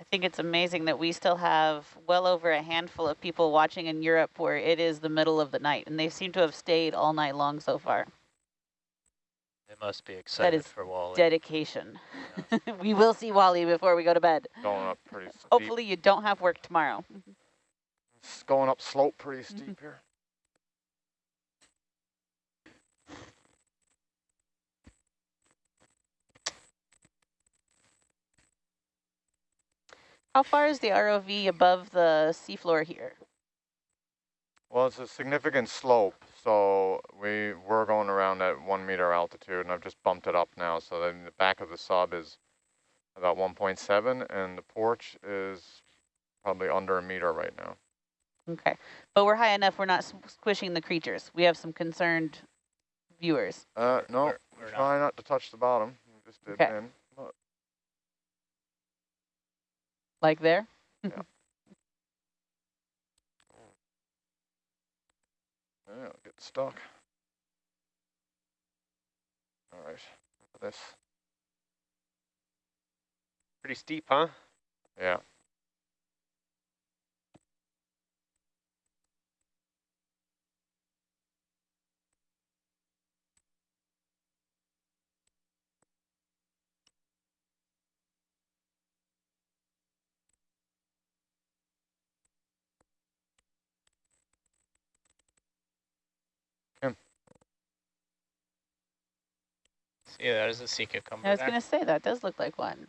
I think it's amazing that we still have well over a handful of people watching in Europe where it is the middle of the night, and they seem to have stayed all night long so far. They must be excited that is for Wally. dedication. Yeah. we will see Wally before we go to bed. Going up pretty steep. Hopefully you don't have work tomorrow. It's going up slope pretty steep here. How far is the ROV above the seafloor here? Well, it's a significant slope, so we were going around at one meter altitude, and I've just bumped it up now, so then the back of the sub is about 1.7, and the porch is probably under a meter right now. Okay, but we're high enough, we're not squishing the creatures. We have some concerned viewers. Uh, no, we're, we're try not. not. to touch the bottom. We just did okay. in. Like there? yeah. yeah, get stuck. All right, this. Pretty steep, huh? Yeah. Yeah, that is a sea cucumber I was going to say, that does look like one.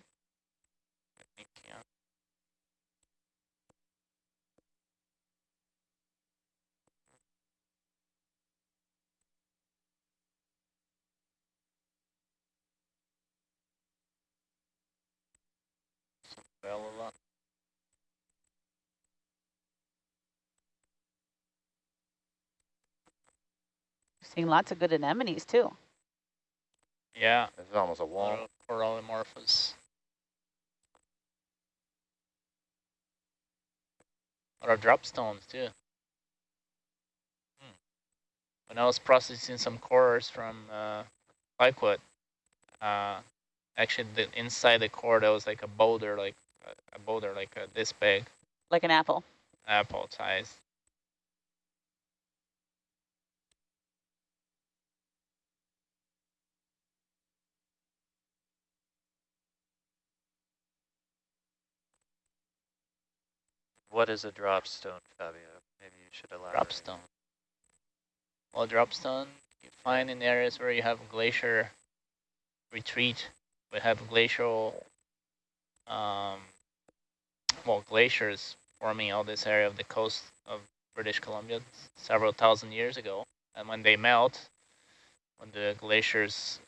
Seeing lots of good anemones too. Yeah. It's almost a wall. Corallimorphus. A lot of dropstones too. Hmm. When I was processing some cores from uh, Pikewood, uh, actually the inside the core there was like a boulder, like a boulder like uh, this big. Like an apple. Apple size. What is a dropstone, Fabio? Maybe you should elaborate. Dropstone. Well, dropstone you find in areas where you have glacier retreat. We have glacial, um, well, glaciers forming all this area of the coast of British Columbia several thousand years ago. And when they melt, when the glaciers,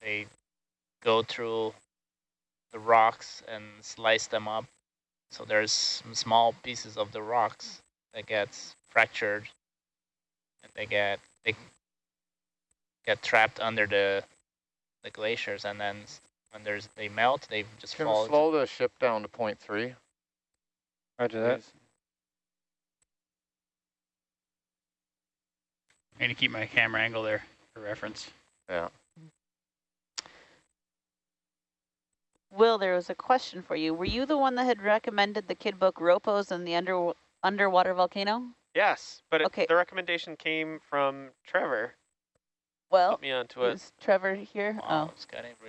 they go through the rocks and slice them up so there's some small pieces of the rocks that gets fractured and they get they get trapped under the the glaciers and then when there's they melt they just Can fall. slow the ship down to point three. Roger that. I'm going to keep my camera angle there for reference. Yeah. Will, there was a question for you. Were you the one that had recommended the kid book Ropos and the under underwater volcano? Yes, but okay. it, the recommendation came from Trevor. Well, Put me onto it. Is Trevor here? Oh,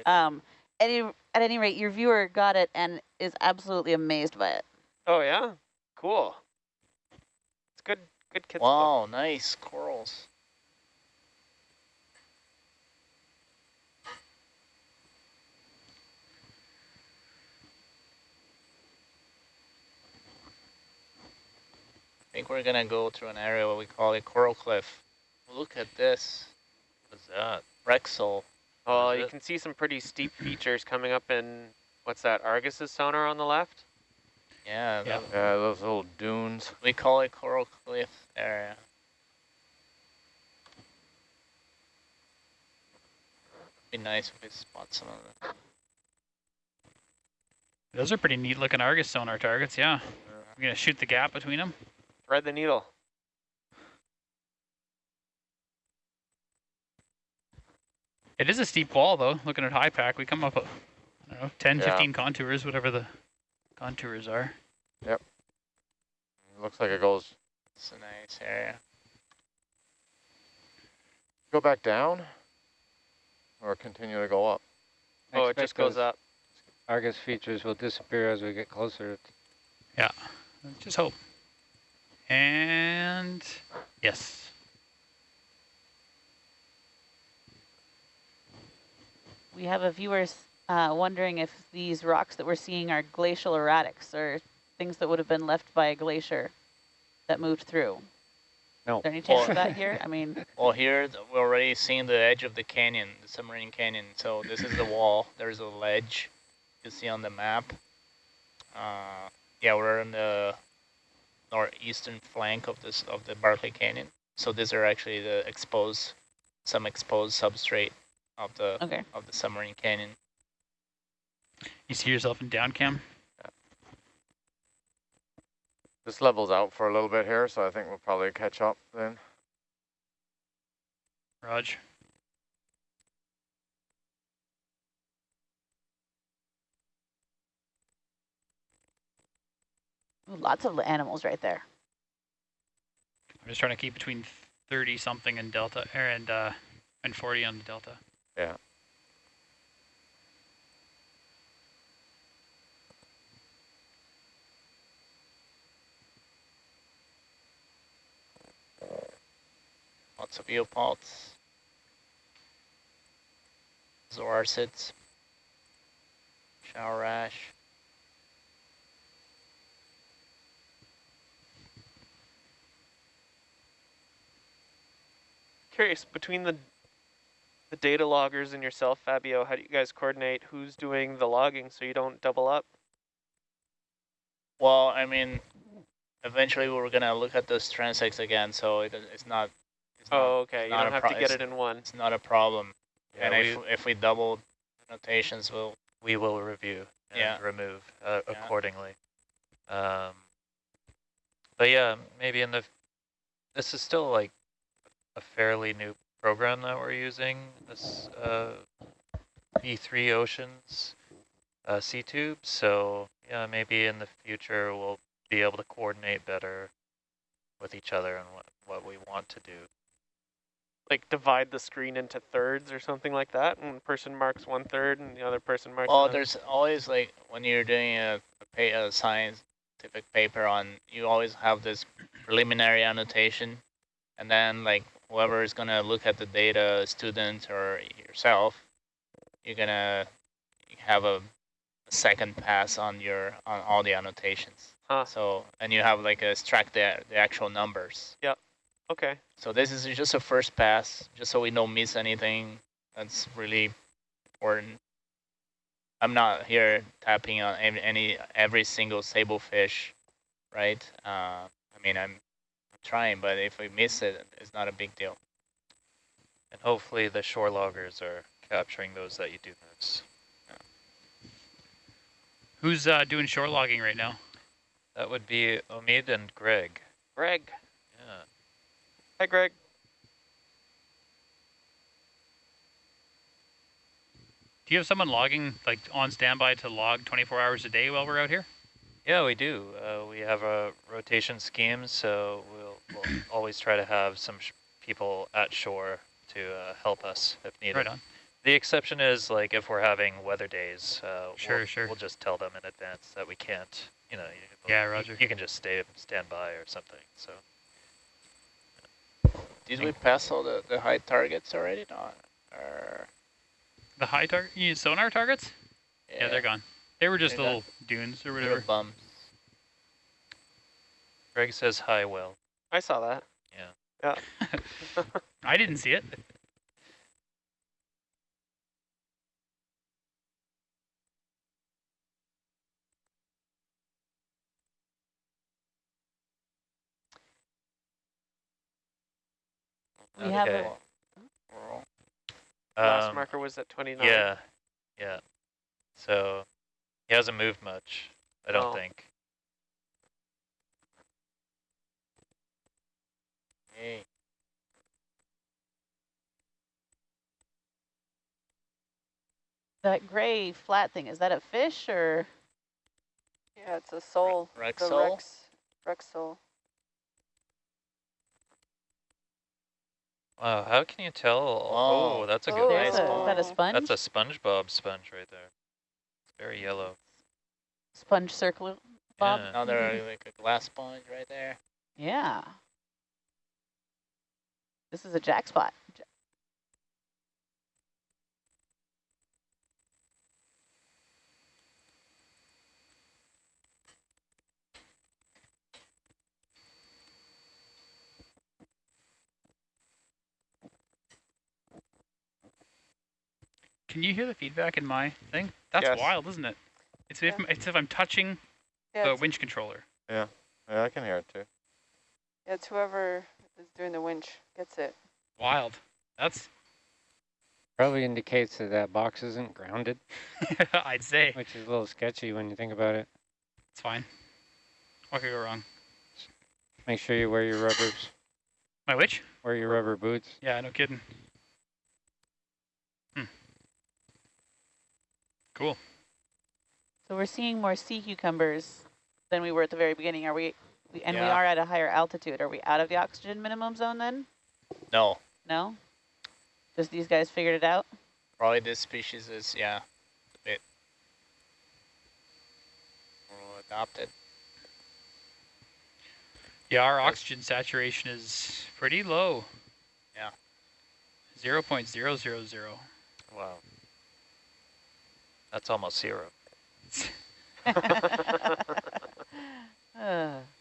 oh. Um, any, at any rate, your viewer got it and is absolutely amazed by it. Oh yeah, cool. It's good, good kids. Wow, book. nice corals. Think we're gonna go through an area what we call a coral cliff. Look at this. What's that? Rexel. Oh, you can see some pretty steep features coming up in, what's that, Argus's sonar on the left? Yeah. Yeah, yeah those little dunes. We call it coral cliff area. Be nice if we spot some of them. Those are pretty neat looking Argus sonar targets, yeah. yeah. We're gonna shoot the gap between them. Thread the needle. It is a steep wall, though, looking at HYPACK. We come up, uh, I don't know, 10, yeah. 15 contours, whatever the contours are. Yep. It looks like it goes, It's a nice area. go back down or continue to go up. Oh, it just goes those up. Argus features will disappear as we get closer. Yeah, just hope. And yes. We have a viewer uh, wondering if these rocks that we're seeing are glacial erratics or things that would have been left by a glacier that moved through. No. Is there any chance Or- of that here? I mean, Well, here we're already seeing the edge of the canyon, the submarine canyon. So this is the wall. There's a ledge you see on the map. Uh, yeah, we're in the northeastern flank of this of the Barkley Canyon. So these are actually the exposed, some exposed substrate of the okay. of the submarine canyon. You see yourself in down cam? This levels out for a little bit here, so I think we'll probably catch up then. Raj. Ooh, lots of animals right there. I'm just trying to keep between 30 something and delta er, and uh, and 40 on the delta. Yeah. Lots of eopods. Zoarcids. Shower ash. Curious, between the the data loggers and yourself, Fabio, how do you guys coordinate who's doing the logging so you don't double up? Well, I mean, eventually we're gonna look at those transects again, so it, it's not. It's Oh, okay. You don't have to get it in one. it's not a problem. Yeah, and we, if if we double notations, we'll we will review and Yeah. remove uh, Yeah. accordingly. Um, but yeah, maybe in the, this is still like a fairly new program that we're using, this uh, E3 Oceans uh, SeaTube. So yeah, maybe in the future we'll be able to coordinate better with each other and what, what we want to do. Like divide the screen into thirds or something like that. And one person marks one third and the other person marks Well, another. there's always like when you're doing a, a, pa- a scientific paper on, you always have this preliminary annotation, and then like whoever is gonna look at the data, student or yourself, you're gonna have a, second pass on your on all the annotations. Huh. So and you have like a extract the the actual numbers. Yep. Okay. So this is just a first pass, just so we don't miss anything. That's really important. I'm not here tapping on any, every single sable fish, right? Uh, I mean, I'm trying, but if we miss it, it's not a big deal. And hopefully the shore loggers are capturing those that you do miss. Who's uh, doing shore logging right now? That would be Omid and Greg. Greg. Yeah. Hi, Greg. Do you have someone logging like on standby to log 24 hours a day while we're out here? Yeah, we do. Uh, we have a rotation scheme, so we'll, we'll always try to have some sh people at shore to uh, help us if needed. Right on. The exception is like if we're having weather days. Uh, Sure, we'll, sure. We'll just tell them in advance that we can't. You know. Yeah, you- Roger. You, can just stay stand by or something. So Did we pass all the, the high targets already? No. Or, The high target, sonar targets? Yeah. they're gone. They were just They're little dunes or whatever. bums. Greg says hi. Well. I saw that. Yeah. Yeah. I didn't see it. We have Okay. a, Last Um, marker was at 29. Yeah, yeah. So he hasn't moved much, I don't Oh. think. Hey. that gray flat thing, is that a fish or? Yeah, Yeah, it's a sole. Rex the sole? Rex, Rex sole. Wow, how can you tell? Oh. Oh, that's a oh, good Oh, There's one. a, is that a Oh. sponge? That's a SpongeBob sponge right there. It's very yellow. sponge circle, Bob? Yeah. Another mm-hmm. like a glass sponge right there. Yeah. This is a jack spot. Can you hear the feedback in my thing? That's Yes. wild, isn't it? It's if Yeah. it's if I'm touching Yeah, the winch controller. Yeah, yeah, I can hear it too. it's whoever is doing the winch gets it. Wild. That's Probably indicates that that box isn't grounded, I'd say. which is a little sketchy when you think about it. It's fine. What could go wrong? Make sure you wear your rubbers, My which? wear your rubber boots. Yeah, no kidding. Hmm. Cool. So we're seeing more sea cucumbers than we were at the very beginning. Are we, we and we are at a higher altitude. Are we out of the oxygen minimum zone then? No, No? Just these guys figured it out? probably this species is yeah, a bit more adopted. Yeah, our oxygen saturation is pretty low. Yeah. 0.000. Wow. That's almost zero. Uh,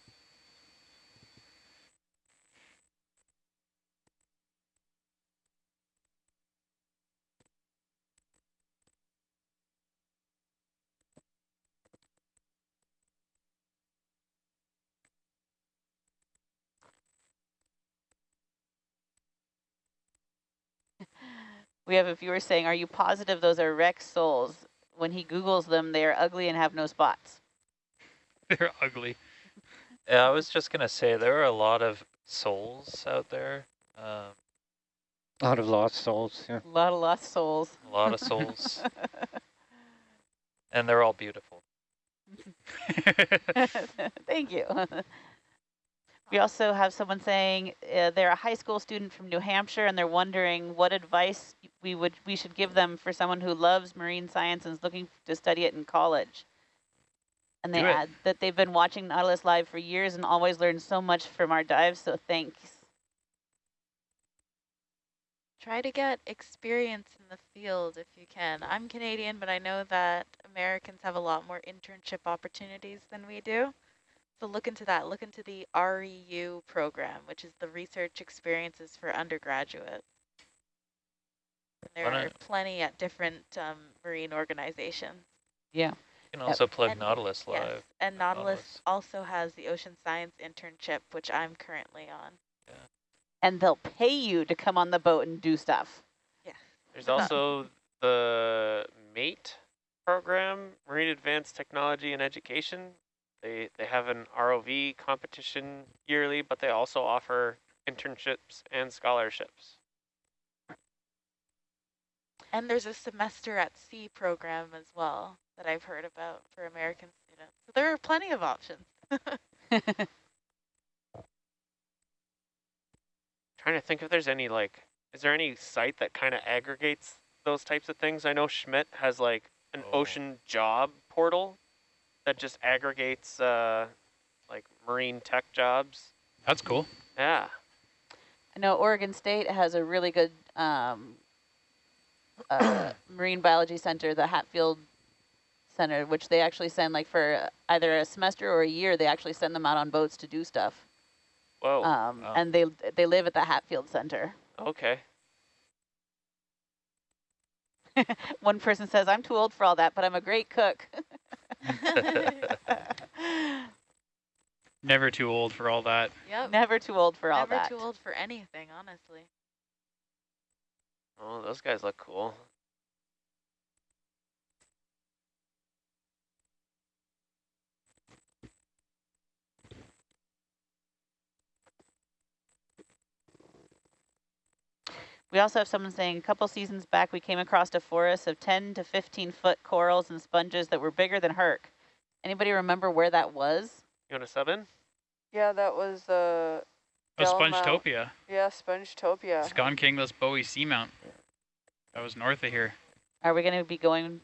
we have a viewer saying, are you positive those are Rex soles? When he Googles them, they are ugly and have no spots. They're ugly. Yeah, I was just gonna say there are a lot of souls out there. Um, A lot of lost souls, yeah. A lot of lost souls. a lot of souls, and they're all beautiful. Thank you. We also have someone saying uh, they're a high school student from New Hampshire and they're wondering what advice we would we should give them for someone who loves marine science and is looking to study it in college. And they add that they've been watching Nautilus Live for years and always learned so much from our dives, so thanks. Try to get experience in the field if you can. I'm Canadian, but I know that Americans have a lot more internship opportunities than we do. So look into that. Look into the REU program, which is the Research Experiences for Undergraduates. And there are plenty at different um, marine organizations. Yeah. You can also plug And- Nautilus Yes, Live. and Nautilus Nautilus. also has the Ocean Science internship, which I'm currently on. And they'll pay you to come on the boat and do stuff. Yeah. There's also the MATE program, Marine Advanced Technology and Education. They they have an ROV competition yearly, but they also offer internships and scholarships. And there's a semester at sea program as well that I've heard about for American students. So there are plenty of options. Trying to think if there's any like, is there any site that kind of aggregates those types of things? I know Schmidt has like an Oh. ocean job portal that just aggregates uh, like marine tech jobs. That's cool. Yeah. I know Oregon State has a really good um, uh, marine biology center, the Hatfield Center, which they actually send like for either a semester or a year. They actually send them out on boats to do stuff, Whoa. um, wow. and they they live at the Hatfield Center. okay. One person says, "I'm too old for all that, but I'm a great cook." Never too old for all that. Yep. Never too old for all Never that. Never too old for anything, honestly. Oh, those guys look cool. We also have someone saying a couple seasons back we came across a forest of 10 to 15 foot corals and sponges that were bigger than Herc Anybody remember where that was? You want to sub in? Yeah, that was uh, Oh, Del Mount. Spongetopia. yeah, Spongetopia. SGaan Kinghlas Bowie Seamount. That was north of here. Are we going to be going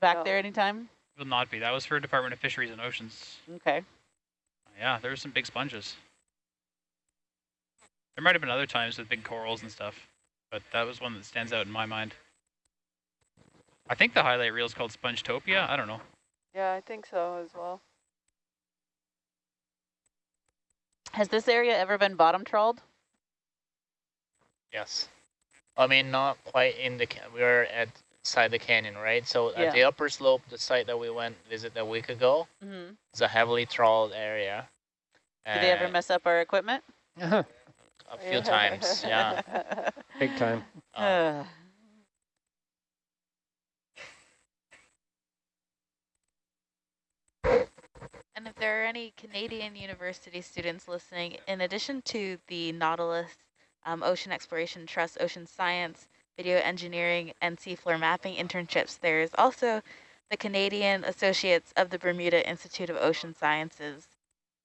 back No. there anytime? Will not be. That was for Department of Fisheries and Oceans. Okay. Yeah, there were some big sponges. There might have been other times with big corals and stuff, but that was one that stands out in my mind. I think the highlight reel is called Spongetopia. I don't know. Yeah, I think so as well. Has this area ever been bottom trawled? Yes. I mean, not quite in the, we were at side the canyon, right? So Yeah. at the upper slope, the site that we went visit a week ago, Mm-hmm. it's a heavily trawled area. Did they ever mess up our equipment? A few times, yeah. Big time. Um, And if there are any Canadian university students listening, in addition to the Nautilus um, Ocean Exploration Trust Ocean Science, Video Engineering, and Seafloor Mapping internships, there is also the Canadian Associates of the Bermuda Institute of Ocean Sciences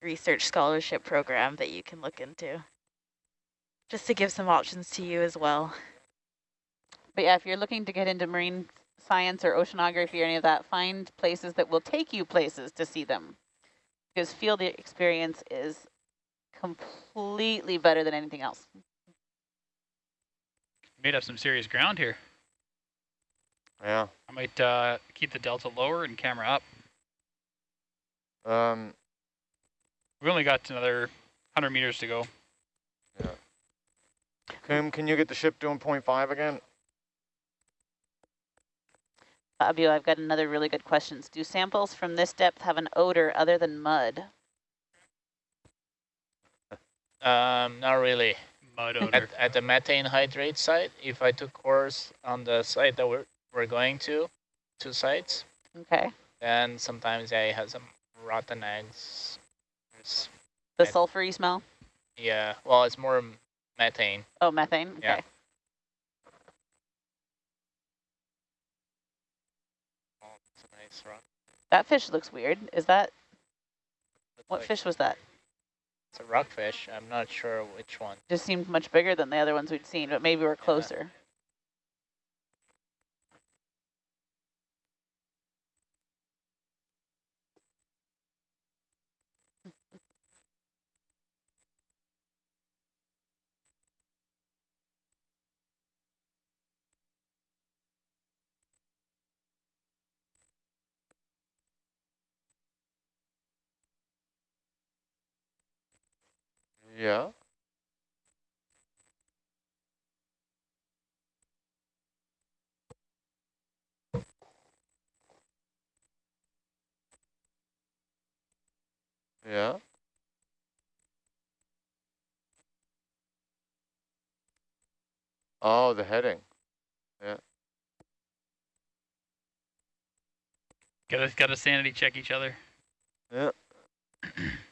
Research Scholarship Program that you can look into. Just to give some options to you as well. But yeah, if you're looking to get into marine science or oceanography or any of that, find places that will take you places to see them. Because field experience is completely better than anything else. Made up some serious ground here. Yeah. I might uh, keep the delta lower and camera up. Um, We only got another 100 meters to go. Kim, can you get the ship doing 0.5 again? Fabio, I've got another really good question. Do samples from this depth have an odor other than mud? Um, not really. Mud At, odor. at the methane hydrate site, if I took course on the site that we're, we're going to, two sites, Okay. then sometimes I have some rotten eggs. It's, The sulfury smell? yeah, well, it's more methane. Oh, methane? Okay. Yeah. Oh, it's a nice rock. That fish looks weird. Is that, Looks what like fish was that? It's a rockfish. I'm not sure which one. Just seemed much bigger than the other ones we'd seen, but maybe we're closer. Yeah. Yeah. Yeah. Oh, the heading. Yeah. Gotta, gotta sanity check each other. Yeah.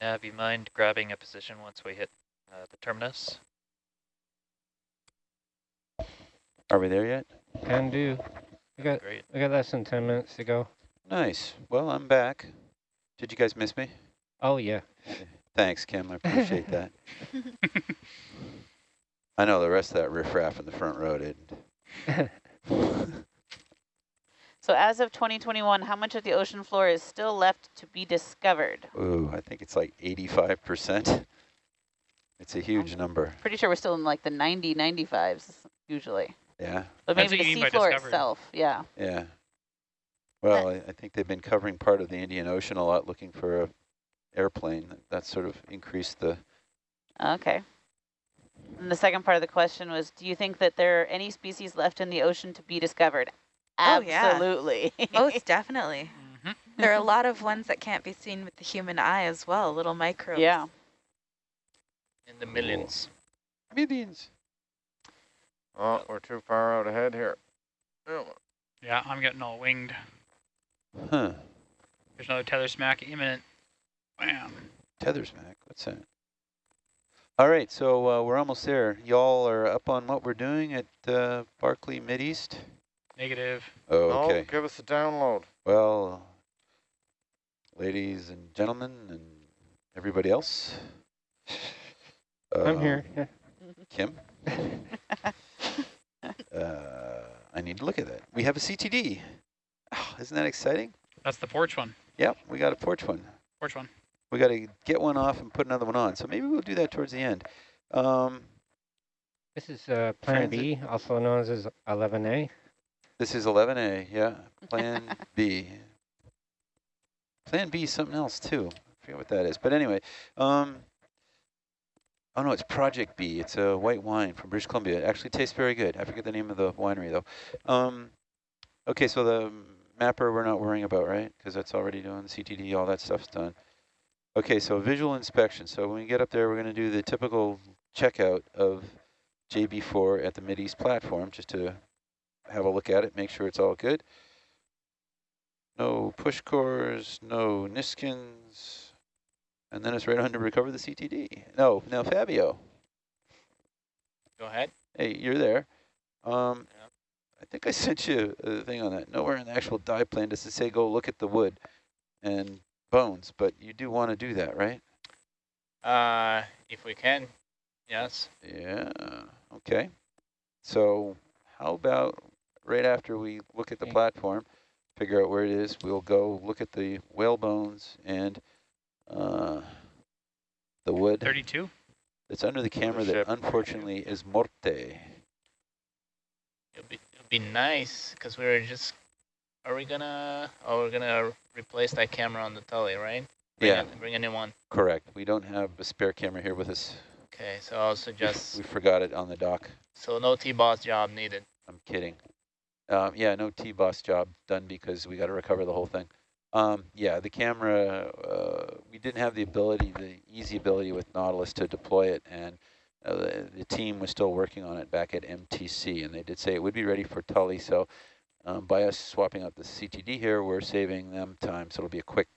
Nav, you mind grabbing a position once we hit uh, the terminus? Are we there yet? Can do. We got Great. we got less than ten minutes to go. Nice. Well, I'm back. Did you guys miss me? Oh yeah. Thanks, Kim. I appreciate that. I know the rest of that riffraff in the front row didn't. So as of 2021, how much of the ocean floor is still left to be discovered? Ooh, I think it's like 85%. It's a huge number. Pretty sure we're still in like the 90, 95s usually. Yeah, But maybe what the seafloor itself, yeah. yeah. Well, I, I think they've been covering part of the Indian Ocean a lot looking for a airplane. That sort of increased the, Okay. And the second part of the question was, do you think that there are any species left in the ocean to be discovered? Oh, yeah. Absolutely. Most definitely. hmm There are a lot of ones that can't be seen with the human eye as well, little microbes. Yeah. In the millions. Millions. Oh, we're too far out ahead here. Oh, Yeah, I'm getting all winged. Huh. There's another tether smack imminent. Bam. Tether smack. What's that? All right, so uh, we're almost there. Y'all are up on what we're doing at uh, Barkley Mideast? Negative. Oh, no, okay. give us a download. Well, ladies and gentlemen and everybody else. I'm uh, here. Yeah. Kim? uh, I need to look at that. We have a CTD. Oh, isn't that exciting? That's the porch one. Yep, we got a porch one. Porch one. We got to get one off and put another one on. So maybe we'll do that towards the end. Um, This is uh, Plan Transit. B, also known as 11A. This is 11A, yeah. Plan B. Plan B is something else too. I forget what that is. But anyway, um, oh no, it's Project B. It's a white wine from British Columbia. It actually tastes very good. I forget the name of the winery though. Um, okay, so the mapper we're not worrying about, right? Because that's already done, CTD, all that stuff's done. Okay, so visual inspection. So when we get up there, we're going to do the typical checkout of JB4 at the Mideast platform, just to have a look at it, make sure it's all good. No push cores, no Niskins, and then it's right on to recover the CTD. No, now Fabio, Go ahead. hey, you're there. Um, Yeah. I think I sent you a thing on that. Nowhere in the actual dive plan does it say go look at the wood and bones, but you do want to do that, right? Uh, if we can, yes. Yeah, okay. So how about right after we look at the platform, figure out where it is, we'll go look at the whale bones and uh, the wood 32. It's under the camera that unfortunately is morte. It'll be it'll be nice because we were just. Are we gonna? Oh, we're gonna replace that camera on the Tully, right? Bring Yeah, A, bring a new one. correct. We don't have a spare camera here with us. Okay, so I'll We, suggest. we forgot it on the dock. So no T-boss job needed. I'm kidding. Um, yeah, no T-boss job done because we got to recover the whole thing. Um, yeah, the camera, uh, we didn't have the ability, the easy ability with Nautilus to deploy it, and uh, the, the team was still working on it back at MTC, and they did say it would be ready for Tully. So um, by us swapping out the CTD here, we're saving them time. So it'll be a quick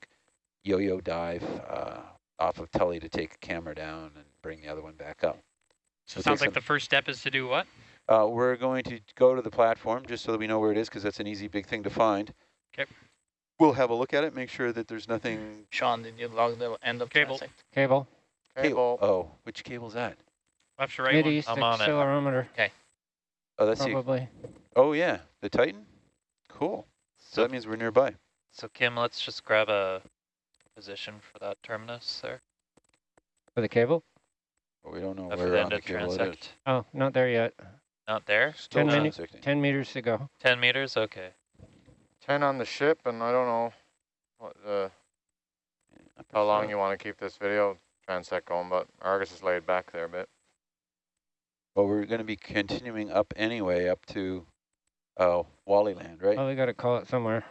yo-yo dive uh, off of Tully to take a camera down and bring the other one back up. So It'll sounds like the first step is to do what? Uh, we're going to go to the platform just so that we know where it is because that's an easy big thing to find. 'Kay. We'll have a look at it, make sure that there's nothing. Sean, did you log the end of Cable. transect? Cable. Cable. Oh, which cable's that? Left to right one. Mideast I'm on it. accelerometer, Oh, that's the. probably. Oh yeah, the Titan. Cool. So So, that means we're nearby. so Kim, let's just grab a position for that terminus there. For the cable? But we don't know I've where on the ended cable it is. Oh, not there yet. Not there? Still 10 minutes. 10 meters to go. 10 meters? Okay. 10 on the ship, and I don't know what uh, how long you want to keep this video transect going, but Argus is laid back there a bit. Well, we're going to be continuing up anyway, up to oh Wally Land, right? Oh, we got to call it somewhere.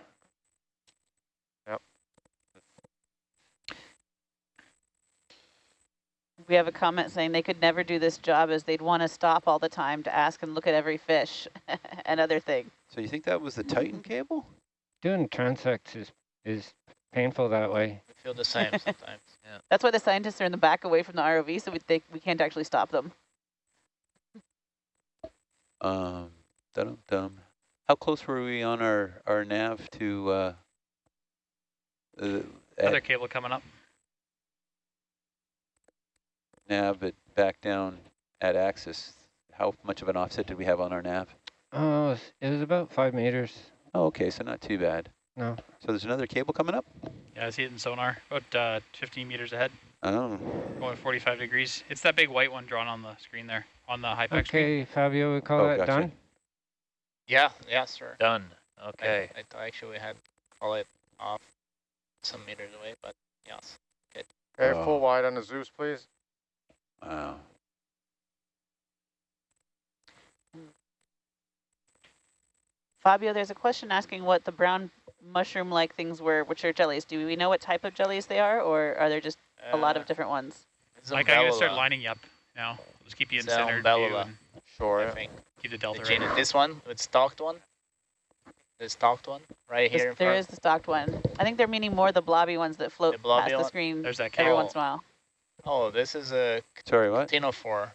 We have a comment saying they could never do this job as they'd want to stop all the time to ask and look at every fish and other thing. So you think that was the Titan cable? Doing transects is, is painful that way. We feel the same sometimes. That's why the scientists are in the back away from the ROV, so we think we can't actually stop them. Um, dum dum. How close were we on our our nav to uh, uh Other cable coming up. Nav at back down at axis? How much of an offset did we have on our nav? Oh, it was, it was about five meters. Oh, okay, so not too bad. No. So there's another cable coming up? Yeah, I see it in sonar. About uh, 15 meters ahead, Oh, going 45 degrees. It's that big white one drawn on the screen there, on the HYPACK screen. Okay, Fabio, we call Oh, that gotcha. done? Yeah, yeah, sir. Done. Okay. I, thought actually we had call it off some meters away, but yes. Good. Okay, Oh. full wide on the Zeus, please. Wow. Fabio, there's a question asking what the brown mushroom-like things were, which are jellies. Do we know what type of jellies they are, or are there just a lot Uh, of different ones? it's Like I'm gonna start lining you up now. Just keep you in It's center view Sure. I think. keep the The delta gene- right. this one, the stalked one. The stalked one, right This- here in there front. is the stalked one. I think they're meaning more the blobby ones that float The blobby past the screen every once in a while. Oh, this is a Sorry, what? ctenophore.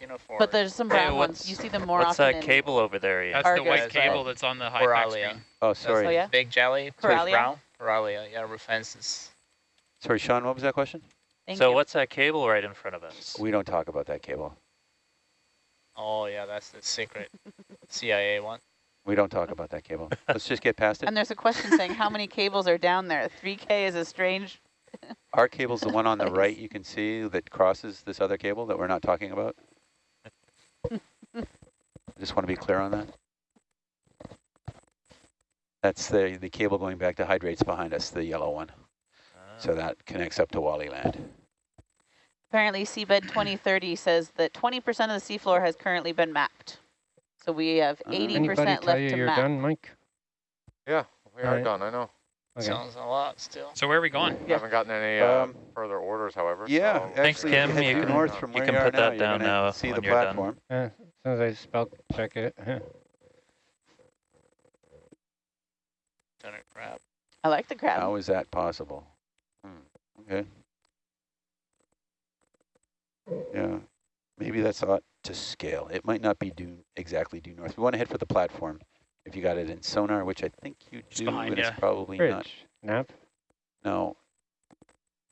Ctenophore. But there's some Hey, brown ones. what's- You see them more What's often that in cable over there? Ian? That's the white but- cable that's on the high pack Poralia. screen. Oh, That's sorry. Oh, yeah? Big jelly. Poralia? Brown. Poralia. Yeah, rufescens. Sorry, Sean, what was that question? Thank so you. what's that cable right in front of us? We don't talk about that cable. Oh yeah, that's the secret CIA one. We don't talk about that cable. Let's just get past it. And there's a question saying how many cables are down there? 3K is a strange. Our cable's the one on the right you can see that crosses this other cable that we're not talking about. I just want to be clear on that. That's the, the cable going back to hydrates behind us, the yellow one. So that connects up to Wally Land. Apparently, Seabed 2030 says that 20% of the seafloor has currently been mapped. So we have Uh, 80% Anybody left tell you you're map. done, Mike? Yeah, we are Alright. done, I know. Okay. Sounds a lot still. So where are we going? We haven't gotten any uh, Um, further orders, however. Yeah, so Thanks, actually, Kim. you You can- north from you where can you put that you're down now see when the you're done. platform. Uh, as soon as I spell check it. Tanner crab. I like the crab. How is that possible? Hmm, okay. Yeah, maybe that's ought to scale. It might not be due exactly due north. We want to head for the platform. If you got it in sonar, which I think you Just do, behind and it's ya. probably not. Bridge. No,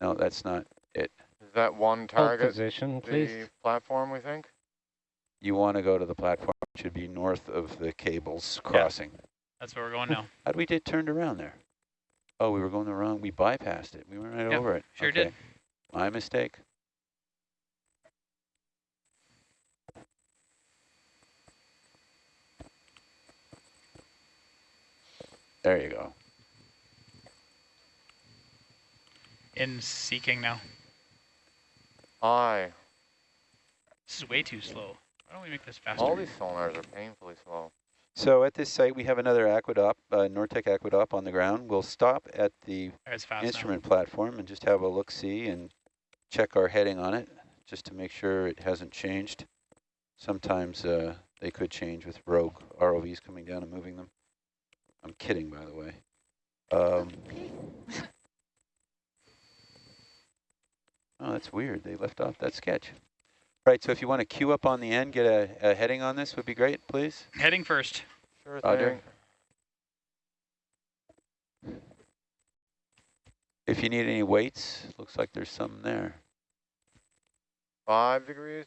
no, that's not. Is that one target? Hold target position, the please. platform, we think? You want to go to the platform. It should be north of the cables crossing. That's where we're going now. How'd we get turned around there? Oh, we were going the wrong. We bypassed it. We went right Yep, over it. sure okay. did. My mistake. There you go. In seeking now. Aye. This is way too slow. Why don't we make this faster? All these sonars are painfully slow. So at this site, we have another Aquadopp, uh, Nortek Aquadopp on the ground. We'll stop at the It's fast instrument platform and just have a look-see and check our heading on it, just to make sure it hasn't changed. Sometimes uh, they could change with rogue ROVs coming down and moving them. I'm kidding, by the way. Um, oh, that's weird. They left off that sketch. Right, so if you want to queue up on the end, get a, a heading on this would be great, please. Heading first. Sure Roger. thing. If you need any weights, looks like there's some there. Five degrees?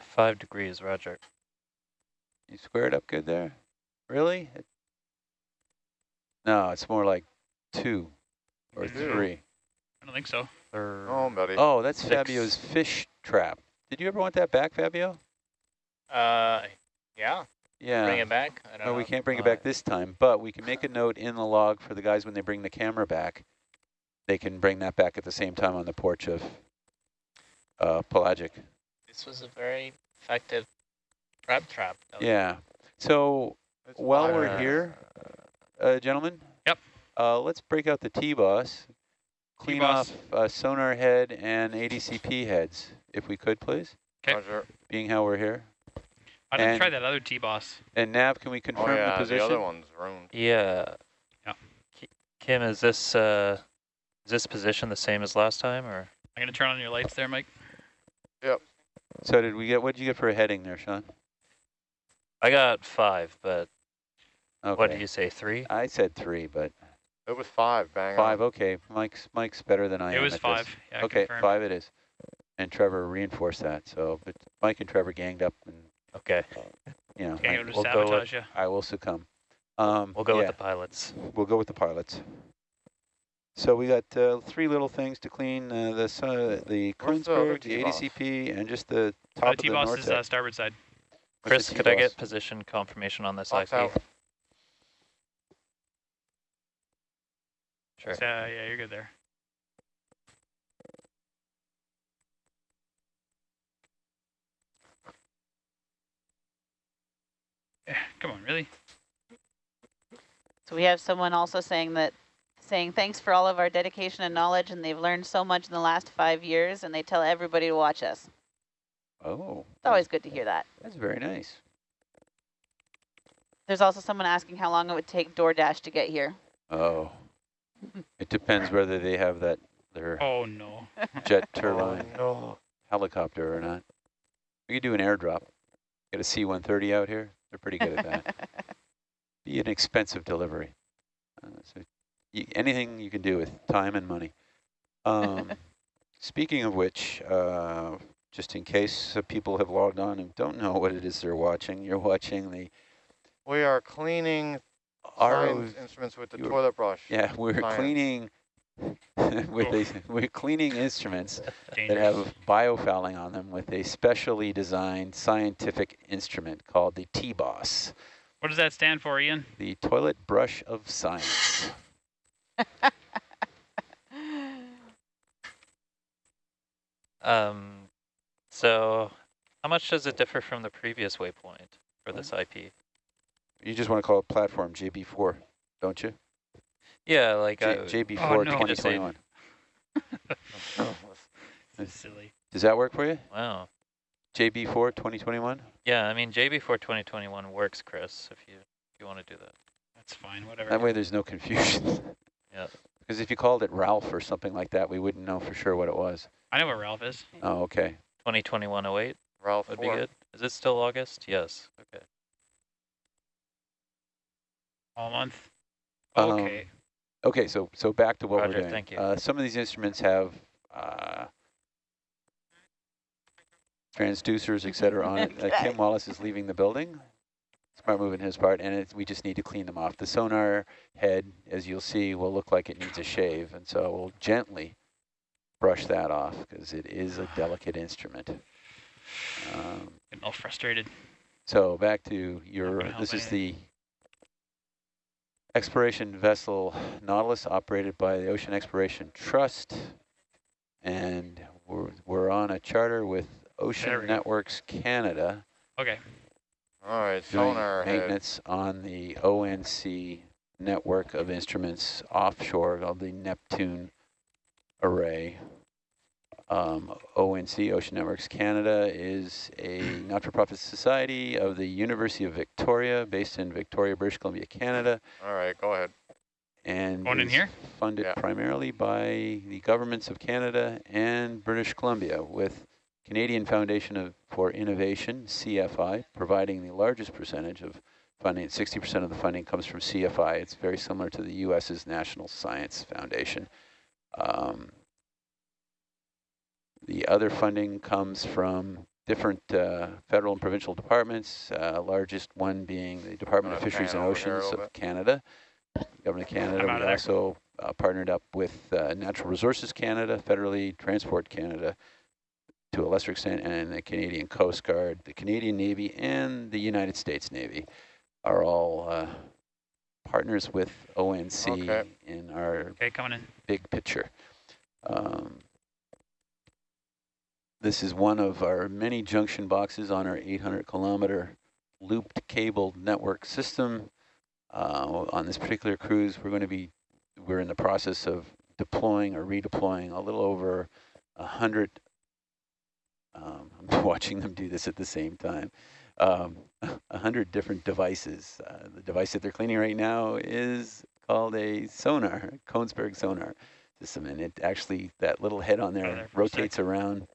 Five degrees, Roger. You squared up good there? Really? No, it's more like two or Two. three. I don't think so. Or Oh, buddy. Oh, that's Six. Fabio's fish trap. Did you ever want that back, Fabio? Uh, yeah. Yeah. Bring it back. I don't No, know. we can't bring it back this time, but we can make a note in the log for the guys when they bring the camera back. They can bring that back at the same time on the porch of uh, Pelagic. This was a very effective trap trap. Yeah. So It's while we're fire. here, uh, gentlemen. Yep. Uh, let's break out the T-boss. Clean T-boss. off uh, sonar head and ADCP heads, if we could, please, 'Kay. Roger. being how we're here. I didn't And- try that other T-boss. And Nav, can we confirm Oh, confirm yeah, the the, position? other one's ruined. yeah. Yeah. Kim, is this uh, is this position the same as last time, or I'm going to turn on your lights there, Mike. Yep. So did we get, what did you get for a heading there, Sean? I got five, but Okay. what did you say, three? I said three, but It was five, bang five, on. okay. Mike's Mike's better than I it am was at five. this. Yeah, okay, confirmed. five it is. And Trevor reinforced that. So, but Mike and Trevor ganged up and, Okay, you know, Can't I, to we'll go with- sabotage you. I will succumb. Um, we'll go yeah. with the pilots. We'll go with the pilots. So we got uh, three little things to clean, uh, the, uh, the Where's the the ADCP, and just the top Uh, of the T-boss is uh, starboard side. What's Chris, could I T-boss? get position confirmation on this Box IP? Sure. So, yeah, you're good there. Yeah, come on, really? So we have someone also saying that, saying thanks for all of our dedication and knowledge, and they've learned so much in the last five years, and they tell everybody to watch us. Oh, It's always good to hear that. that's very nice. There's also someone asking how long it would take DoorDash to get here. Oh, it depends whether they have that their Oh no. jet Oh, turbine no. helicopter or not. We could do an airdrop. Get a C-130 out here. They're pretty good at that. Be an expensive delivery. Uh, so y anything you can do with time and money. Um, speaking of which, uh, just in case uh, people have logged on and don't know what it is they're watching, you're watching the We are cleaning RO. science instruments with the toilet brush. Yeah, we're Science. cleaning with a, we're cleaning instruments that have biofouling on them with a specially designed scientific instrument called the T-Boss. What does that stand for, Ian? the toilet brush of science. Um, so how much does it differ from the previous waypoint for this IP? You just want to call it platform JB4, don't you? Yeah, like J uh, JB4 Oh, no. Just say- 2021. This is silly. Does that work for you? wow. JB4 2021? Yeah, I mean JB4 2021 works, Chris. If you if you want to do that. That's fine. Whatever. That way there's no confusion. Yeah. Because if you called it Ralph or something like that, we wouldn't know for sure what it was. I know what Ralph is. Oh, okay. 2021 08 Ralph would be good. Is it still August? Yes. Okay. All month. Um, Okay. Okay, so so back to what Roger, we're doing. thank you. Uh, some of these instruments have uh, transducers, et cetera, on it. Uh, Kim Wallace is leaving the building. Smart move in his part, and it, we just need to clean them off. The sonar head, as you'll see, will look like it needs a shave, and so we'll gently brush that off because it is a delicate instrument. Um, Getting all frustrated. so back to your, this is the exploration vessel Nautilus operated by the Ocean Exploration Trust. And we're, we're on a charter with Ocean we go. Networks Canada Okay. All right, doing sonar head. maintenance on the ONC network of instruments offshore of the Neptune array. Um, ONC, Ocean Networks Canada, is a not-for-profit society of the University of Victoria, based in Victoria, British Columbia, Canada, All right, go ahead. and Going in here? funded Yeah. primarily by the governments of Canada and British Columbia, with Canadian Foundation of, for Innovation, CFI, providing the largest percentage of funding. 60% of the funding comes from CFI. It's very similar to the U.S.'s National Science Foundation. Um, the other funding comes from different uh, federal and provincial departments, uh, largest one being the Department of Fisheries pan and over here a Oceans of? Canada. Government of Canada, we also uh, partnered up with uh, Natural Resources Canada, Federally Transport Canada to a lesser extent, and the Canadian Coast Guard, the Canadian Navy, and the United States Navy are all uh, partners with ONC Okay. in our Okay, big picture. Um, this is one of our many junction boxes on our 800 kilometer looped cable network system. Uh, on this particular cruise, we're going to be, we're in the process of deploying or redeploying a little over a hundred. Um, I'm watching them do this at the same time. Um, a hundred different devices. Uh, the device that they're cleaning right now is called a sonar, Kongsberg sonar system, and it actually that little head on there, there for a sec. rotates around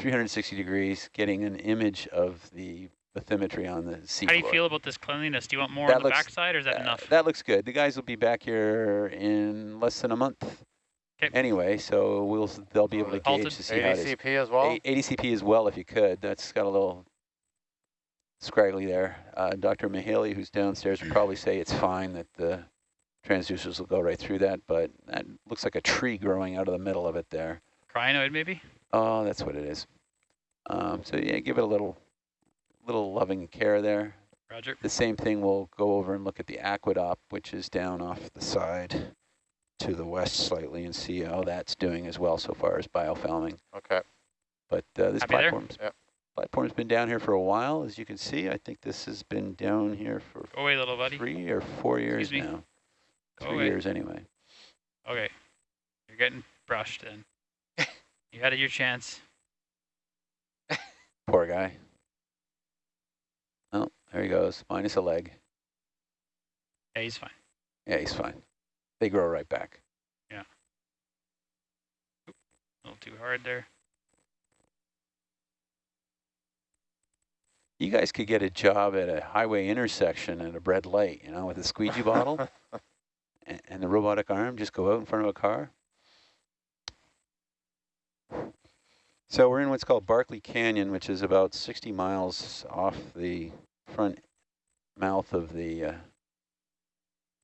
360 degrees, getting an image of the bathymetry on the sea How do you floor. feel about this cleanliness? Do you want more That on the looks- backside, or is that Uh, enough? That looks good. The guys will be back here in less than a month. 'Kay. Anyway, so we'll they'll be able to Halted. gauge to see how it is. ADCP as well? A- ADCP as well, if you could. That's got a little scraggly there. Uh, Dr. Mahaley, who's downstairs, would probably say it's fine that the transducers will go right through that, but that looks like a tree growing out of the middle of it there. Crinoid, maybe? Oh, that's what it is. Um, so yeah, give it a little, little loving care there. Roger. The same thing, we'll go over and look at the Aquadopp, which is down off the side to the west slightly and see how that's doing as well so far as biofouling. Okay. But uh, this Happy there? platform's, Yep. platform's been down here for a while, as you can see. I think this has been down here for Go away, little buddy. three or four years now. Go three away. years anyway. Okay. You're getting brushed then. You had your chance. Poor guy. Oh, there he goes, minus a leg. Yeah, he's fine. Yeah, he's fine. They grow right back. Yeah. A little too hard there. You guys could get a job at a highway intersection at a red light, you know, with a squeegee bottle and, and the robotic arm, just go out in front of a car. So we're in what's called Barkley Canyon, which is about 60 miles off the front mouth of the uh,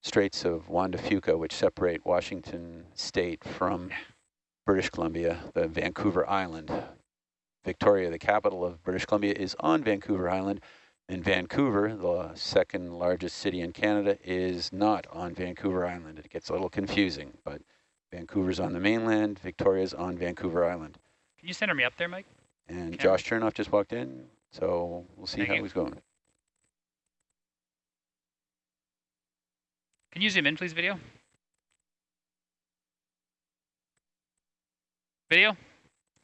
Straits of Juan de Fuca, which separate Washington state from British Columbia, the Vancouver Island. Victoria, the capital of British Columbia, is on Vancouver Island, and Vancouver, the second largest city in Canada, is not on Vancouver Island. It gets a little confusing, but Vancouver's on the mainland, Victoria's on Vancouver Island. Can you center me up there, Mike? And Okay. Josh Chernoff just walked in, so we'll see Thank how you. he's going. Can you zoom in, please, video? Video?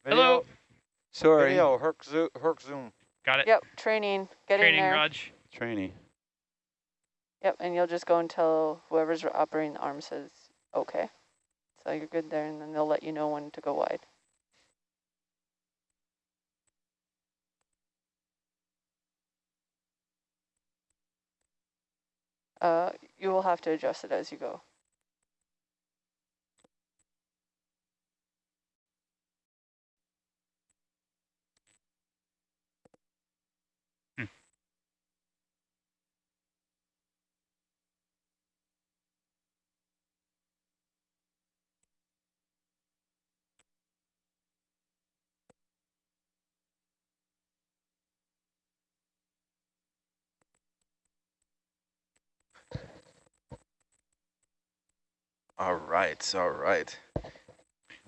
Hello? Sorry, Video, Herc, zo Herc Zoom. Got it. Yep, training. Get Training, in there. Raj. trainee. Yep, and you'll just go until whoever's operating the arm says okay. So you're good there, and then they'll let you know when to go wide. Uh, you will have to adjust it as you go. All right, all right.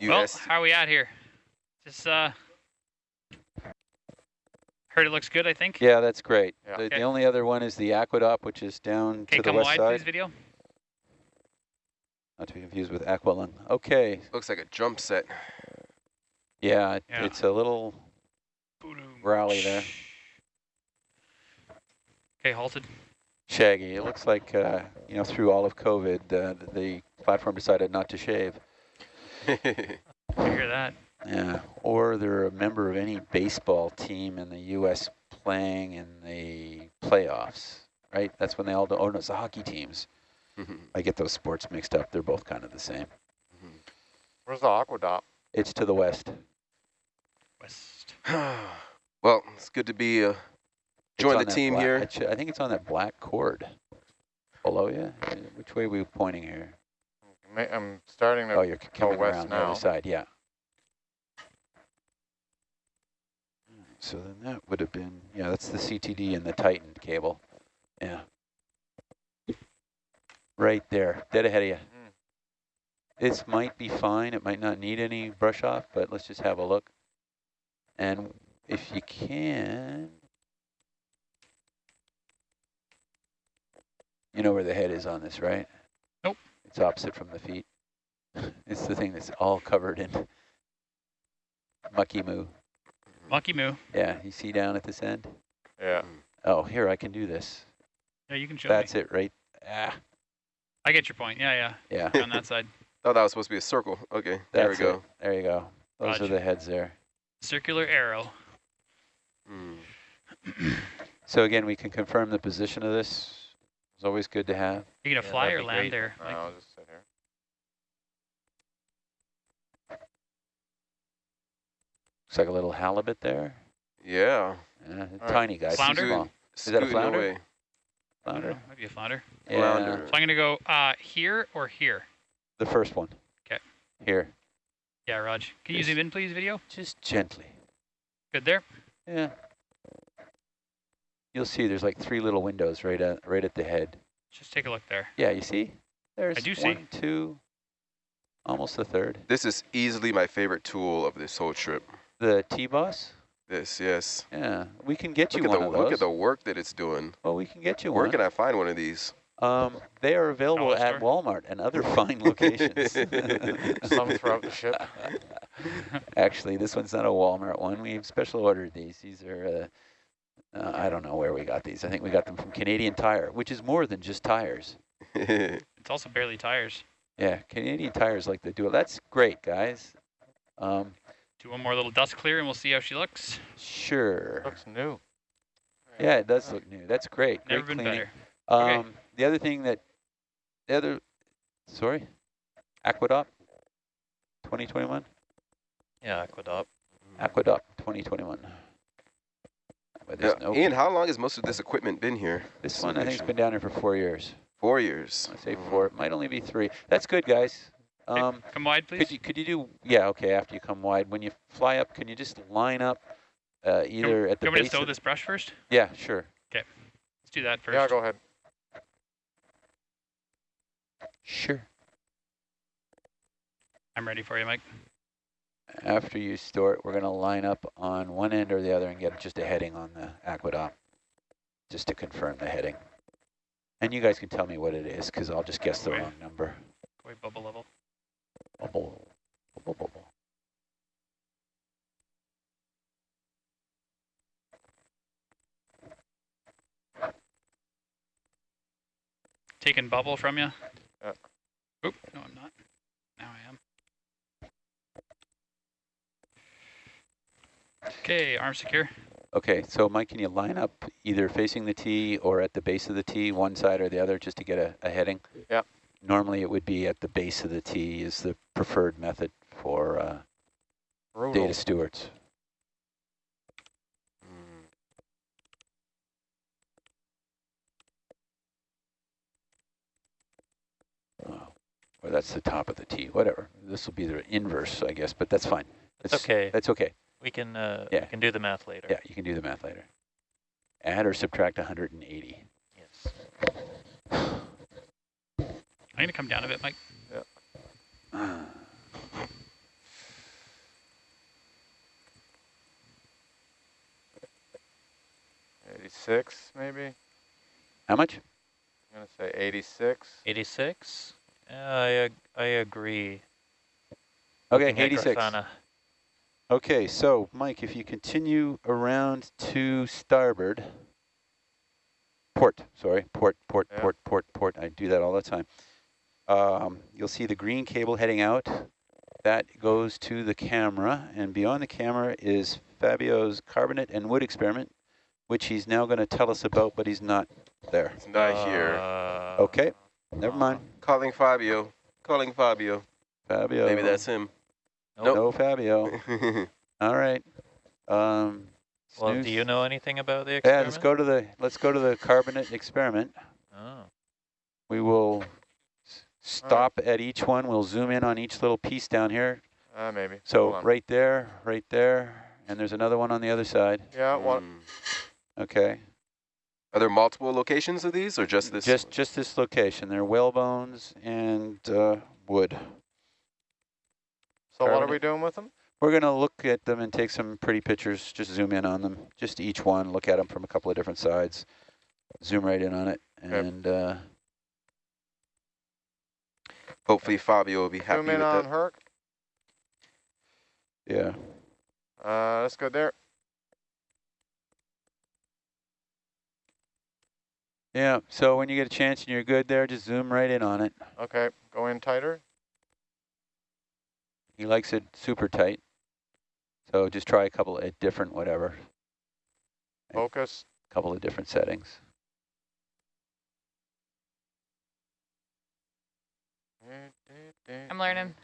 Well, how are we at here? Just, uh, heard it looks good, I think. Yeah, that's great. Yeah. The, Okay. the only other one is the Aquadopp, which is down Okay, to the come west wide, side. please, video. Not to be confused with Aqualung. Okay, looks like a jump set. yeah, it, Yeah. it's a little rally there. Okay, halted. Shaggy. It looks like, uh, you know, through all of COVID, uh, the platform decided not to shave. I hear that. Yeah, or they're a member of any baseball team in the U.S. playing in the playoffs, right? That's when they all do. Oh, no, it's the hockey teams. I get those sports mixed up. They're both kind of the same. Where's the Aquadopp? It's to the west. West. well, it's good to be uh, join the team black- here. I think it's on that black cord below you. Which way are we pointing here? I'm starting to Oh, you're coming west around the other side, yeah. So then that would have been, yeah, that's the CTD and the Titan cable. Yeah. Right there, dead ahead of you. Mm. This might be fine. It might not need any brush off, but let's just have a look. And if you can, you know where the head is on this, right? Nope. It's opposite from the feet. It's the thing that's all covered in mucky moo. Monkey moo. Yeah, you see down at this end? Yeah. Oh, here, I can do this. Yeah, you can show That's me. it, right? Ah, I get your point. Yeah, yeah, yeah. On that side. Oh, that was supposed to be a circle. Okay, there we that's go. it. There you go. Those Roger. are the heads there. Circular arrow. Mm. So again, we can confirm the position of this. It's always good to have. You gonna Yeah, fly that'd or land great. there? No, Like, I'll just sit here. Looks like a little halibut there. Yeah. Yeah, a All right. tiny guy. too Flounder? small. that a flounder? away. Flounder. know, might be a flounder. Yeah, Flounder. So I'm gonna go uh, here or here. the first one. Okay. Here, Yeah, Raj. Can you zoom in, please, video? just gently. Good there. Yeah. You'll see there's like three little windows right at right at the head. Just take a look there. Yeah, you see? There's do see. one, two, almost the third. This is easily my favorite tool of this whole trip. The T-Boss? This, yes. Yeah, we can get Look you one the of those. look at the work that it's doing. well, we can get you Where one. can I find one of these? Um, they are available Dollar at store? Walmart and other fine locations. Some throughout the ship. Actually, this one's not a Walmart one. We have special ordered these. These are, uh, uh, I don't know where we got these. I think we got them from Canadian Tire, which is more than just tires. It's also barely tires. Yeah, Canadian Tires like to do it. That's great, guys. Um, Do one more little dust clear and we'll see how she looks. sure. Looks new. Yeah, it does look new. That's great. Great Never been cleaning. better. Um, Okay. The other thing that, the other, sorry, Aquadopp 2021? Yeah, Aquadopp. Aquadopp 2021. But there's Yeah. no, Ian, how long has most of this equipment been here? this one I think has been down here for four years. Four years. I say four, it might only be three. That's good, guys. Okay, Um, Come wide, please. could you, could you do, yeah, okay, after you come wide, when you fly up, can you just line up uh, either at the you want me to base stow this brush first? Yeah, sure. Okay, let's do that first. Yeah, go ahead. Sure. I'm ready for you, Mike. After you store it, we're going to line up on one end or the other and get just a heading on the Aquadopp, just to confirm the heading. And you guys can tell me what it is, because I'll just guess the Okay. wrong number. Go away, bubble level. Bubble, bubble, bubble. Taking bubble from you? Yeah. Oop, no, I'm not. Now I am. Okay, arm secure. Okay, so Mike, can you line up either facing the T or at the base of the T, one side or the other, just to get a, a heading? Yeah. Normally it would be at the base of the T is the preferred method for uh, Brutal. data stewards. Mm. Oh, Or that's the top of the T, whatever. This will be the inverse, I guess, but that's fine. It's okay. That's okay. We can uh, Yeah. we can do the math later. Yeah, you can do the math later. Add or subtract 180. Yes. I'm going to come down a bit, Mike. Eighty-six, maybe. How much? I'm gonna say eighty-six. 86. Yeah, I ag- I agree. Okay, Looking 86. Grafana. Okay, so Mike, if you continue around to starboard, port, sorry, port, port, Yeah. port, port, port. I do that all the time. Um, you'll see the green cable heading out. That goes to the camera, and beyond the camera is Fabio's carbonate and wood experiment, which he's now going to tell us about, but he's not there. It's not here. Uh, Okay, never mind. Calling Fabio. Calling Fabio. Fabio. Maybe that's him. Nope. No Fabio. All right. Um, Well, snooze. do you know anything about the experiment? Yeah, experiment? let's go to the let's go to the carbonate experiment. Oh. We will s- stop at each one. We'll zoom in on each little piece down here. Uh, maybe. So right there, right there, and there's another one on the other side. Yeah, one. Mm. Okay, Are there multiple locations of these or just this? just just this location. They're whale bones and uh, wood. So what are we doing with them? We're gonna look at them and take some pretty pictures. Just zoom in on them, just each one. Look at them from a couple of different sides. Zoom right in on it, and uh, Hopefully Fabio will be happy Zoom with in on that. Herc. yeah. Uh, let's go there. Yeah, so when you get a chance and you're good there, just zoom right in on it. Okay, go in tighter. He likes it super tight. So just try a couple of different whatever, Focus. A couple of different settings. I'm learning.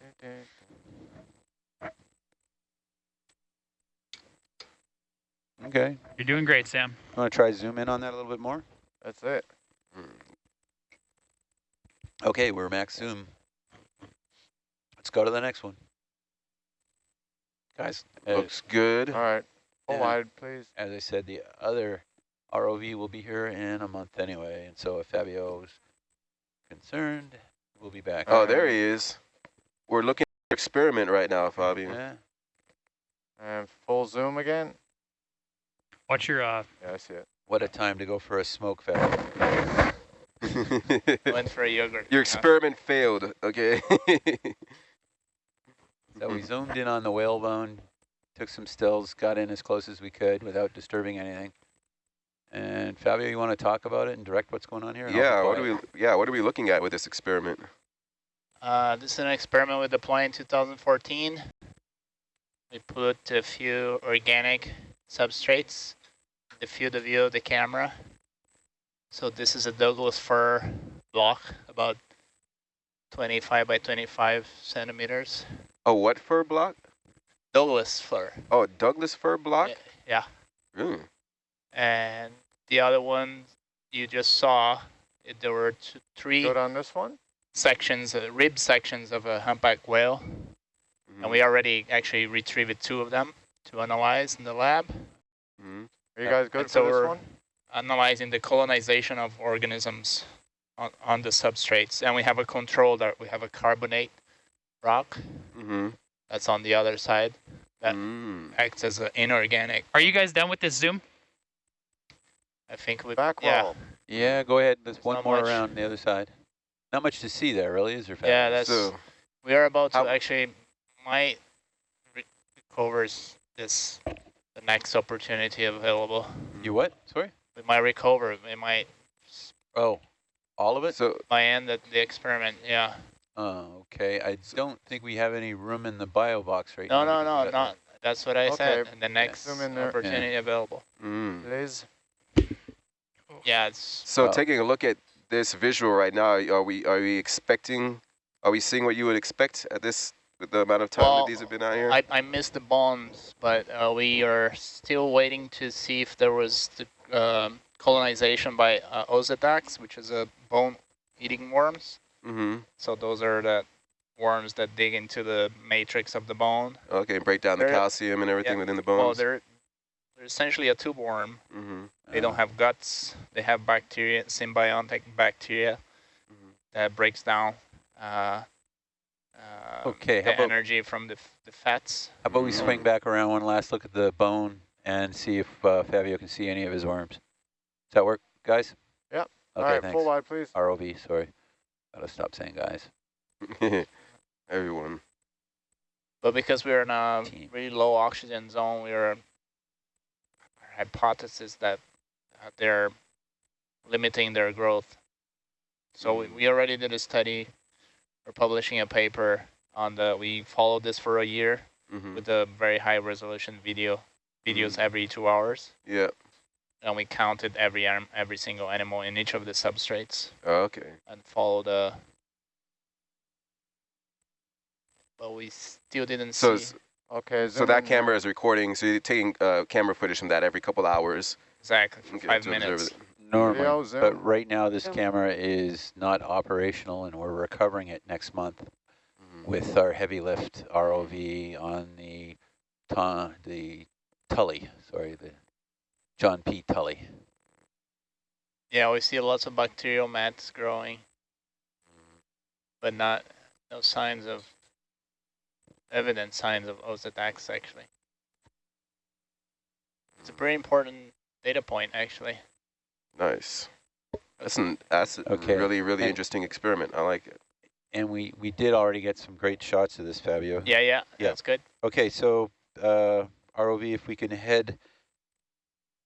Okay. You're doing great, Sam. Want to try zoom in on that a little bit more? That's it. Okay, we're max zoom. Let's go to the next one. Guys, as, Looks good. All right. Full Yeah. wide, please. as I said, the other ROV will be here in a month anyway. And so if Fabio's concerned, we'll be back. Oh, there he is. We're looking at experiment right now, Fabio. Yeah. And full zoom again. Watch your uh, Yeah, I see it. What a time to go for a smoke, Fabio. Went for a yogurt. Your yeah. experiment failed, okay? So we zoomed in on the whalebone, took some stills, got in as close as we could without disturbing anything. And Fabio, you want to talk about it and direct what's going on here? Yeah, what are we yeah, what are we looking at with this experiment? Uh, this is an experiment we deployed in 2014. We put a few organic substrates in the field of view of the camera. So this is a Douglas fir block, about 25 by 25 centimeters. Oh, what fir block? Douglas fir. Oh, Douglas fir block? Yeah. Mm. And the other one you just saw, it, there were two, three Good on this one? sections, uh, rib sections of a humpback whale. Mhm. And we already actually retrieved two of them to analyze in the lab. Mhm. Are you guys good And so for this we're one? analyzing the colonization of organisms on, on the substrates. And we have a control that we have a carbonate rock Mhm. that's on the other side that Mm. acts as an inorganic. Are you guys done with this Zoom? I think we Back yeah, roll. Yeah, go ahead. There's one more much. around the other side. Not much to see there, really, is there? Fabio? yeah, that's So, we are about to actually might re- recovers this the next opportunity available. You what? Sorry? We might recover. We might Oh, all of it? so might end the, the experiment. Yeah. Oh, okay. I don't think we have any room in the bio box right No, now. no, no, no, we've not. That's what I said. Okay. And the next Zoom in there. opportunity available. mm. Liz? Yeah, it's So Well- taking a look at this visual right now, are we are we expecting are we seeing what you would expect at this with the amount of time Well, that these have been out here? I, I missed the bones, but uh, we are still waiting to see if there was the um, colonization by uh, Osedax, which is a bone-eating worms. Mm-hmm. So those are the worms that dig into the matrix of the bone. Okay, break down the They're- calcium and everything yeah, within the Well, bones. they're they're essentially a tube worm. mm-hmm. They don't have guts. They have bacteria, symbiotic bacteria Mhm. that breaks down uh, uh, Okay, the about- energy from the, f- the fats. How about we swing back around one last look at the bone and see if uh, Fabio can see any of his worms. Does that work, guys? Yep. Okay, All right, thanks. full wide, please. ROV, sorry. Gotta stop saying guys. Everyone. But because we're in a Team. really low oxygen zone, we are our hypothesis that uh, they're limiting their growth. So we, we already did a study. We're publishing a paper on the. We followed this for a year Mm-hmm. with a very high resolution video, videos every two hours, Yeah. And we counted every anim- every single animal in each of the substrates Oh, okay. and followed the. But we still didn't So see. s- Okay, so that camera is recording. So you're taking uh, camera footage from that every couple hours. Exactly, five minutes. Normally, but right now this Zoom. camera is not operational and we're recovering it next month Mhm. with our heavy lift ROV on the Ta- the Tully, sorry, the John P. Tully. Yeah, we see lots of bacterial mats growing, but not no signs of evident signs of Osedax actually. It's a pretty important data point actually. Nice. That's an that's a Okay, really really and- interesting experiment. I like it. And we, we did already get some great shots of this, Fabio. Yeah, yeah, Yeah. that's good. Okay, so uh, ROV, if we can head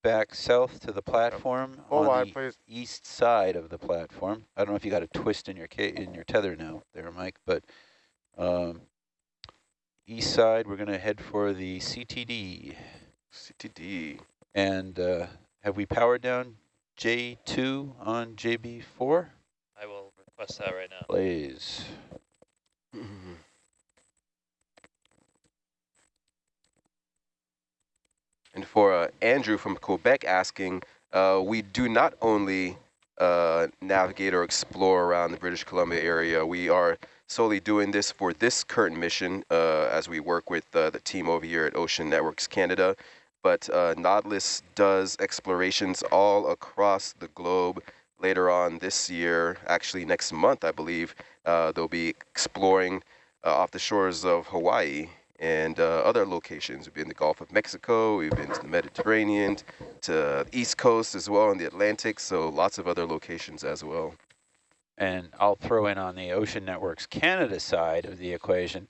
back south to the platform Full on wide, the please. east side of the platform. I don't know if you got a twist in your in your tether now there, Mike, but um, east side, we're going to head for the CTD. CTD. And uh, have we powered down J2 on JB4? I will request that right now. Blaze. And for uh, Andrew from Quebec asking, uh, we do not only uh, navigate or explore around the British Columbia area, we are solely doing this for this current mission as we work with the team over here at Ocean Networks Canada. But uh, Nautilus does explorations all across the globe later on this year, actually next month, I believe. Uh, they'll be exploring uh, off the shores of Hawaii and uh, other locations. We've been to the Gulf of Mexico, we've been to the Mediterranean, to the East Coast as well, and the Atlantic, so lots of other locations as well. And I'll throw in on the Ocean Networks Canada side of the equation,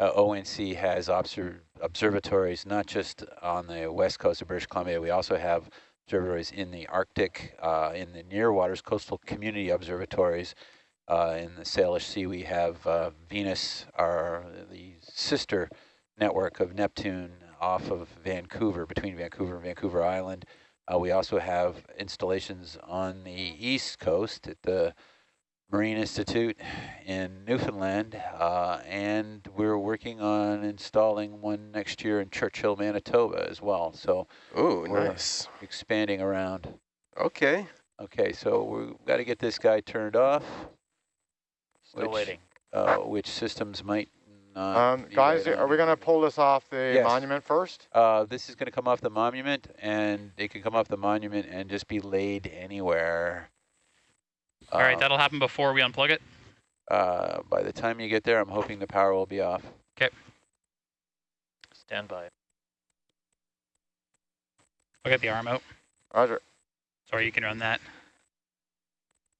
uh, ONC has observ observatories not just on the west coast of British Columbia, we also have observatories in the Arctic, uh, in the near waters, coastal community observatories. Uh, in the Salish Sea, we have uh, Venus, our the sister network of Neptune off of Vancouver, between Vancouver and Vancouver Island. Uh, we also have installations on the east coast at the Marine Institute in Newfoundland, uh, and we're working on installing one next year in Churchill, Manitoba as well. So oh, we're nice. expanding around. Okay. Okay, so we've got to get this guy turned off. Still which, waiting. Uh, which systems might not Um, guys, right are we going to pull this off the Yes. monument first? Uh, this is going to come off the monument, and it can come off the monument and just be laid anywhere. All right, Um, that'll happen before we unplug it. Uh, by the time you get there, I'm hoping the power will be off. Okay. Stand by. I'll get the arm out. Roger. Sorry, you can run that.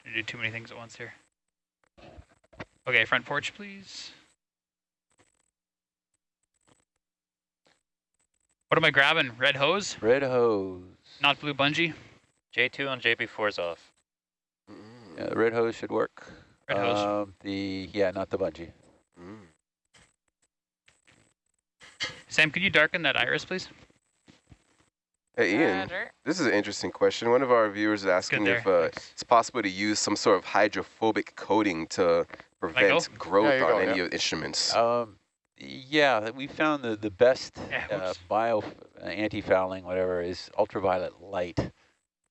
I do too many things at once here. Okay, front porch, please. What am I grabbing? Red hose? Red hose. Not blue bungee? J2 on JB4 is off. Yeah, the red hose should work. Red hose. Um, the yeah, not the bungee. Mm. Sam, could you darken that iris, please? Hey, Ian, Roger. this is an interesting question. One of our viewers is asking if uh, it's possible to use some sort of hydrophobic coating to prevent growth There you on go, any yeah. of the instruments. Um, yeah, we found the the best uh, bio uh, anti-fouling whatever is ultraviolet light,